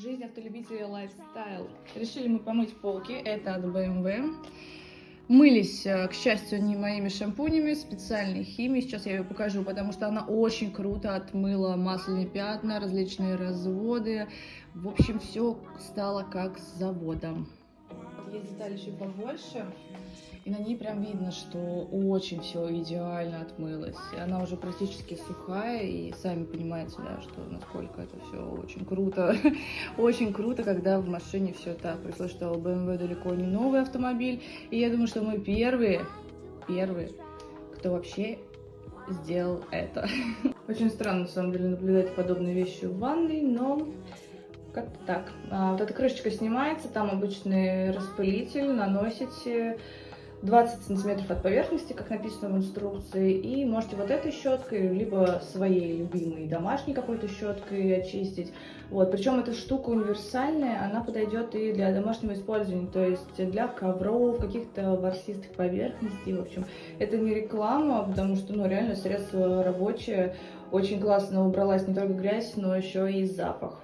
Жизнь автолюбителя лайфстайл. Решили мы помыть полки. Это от BMW. Мылись, э, к счастью, не моими шампунями, специальной химией. Сейчас я ее покажу, потому что она очень круто отмыла масляные пятна, различные разводы. В общем, все стало как с заводом. Есть деталь еще побольше. И на ней прям видно, что очень все идеально отмылось. Она уже практически сухая, и сами понимаете, да, что насколько это все очень круто. очень круто, когда в машине все так. Пришлось, что BMW далеко не новый автомобиль. И я думаю, что мы первые, первые, кто вообще сделал это. Очень странно, на самом деле, наблюдать подобные вещи в ванной, но как-то так. А, вот эта крышечка снимается, там обычный распылитель, наносите 20 сантиметров от поверхности, как написано в инструкции, и можете вот этой щеткой, либо своей любимой домашней какой-то щеткой очистить. Вот, причем эта штука универсальная, она подойдет и для домашнего использования, то есть для ковров, каких-то ворсистых поверхностей, в общем. Это не реклама, потому что, ну, реально средство рабочее, очень классно убралась не только грязь, но еще и запах.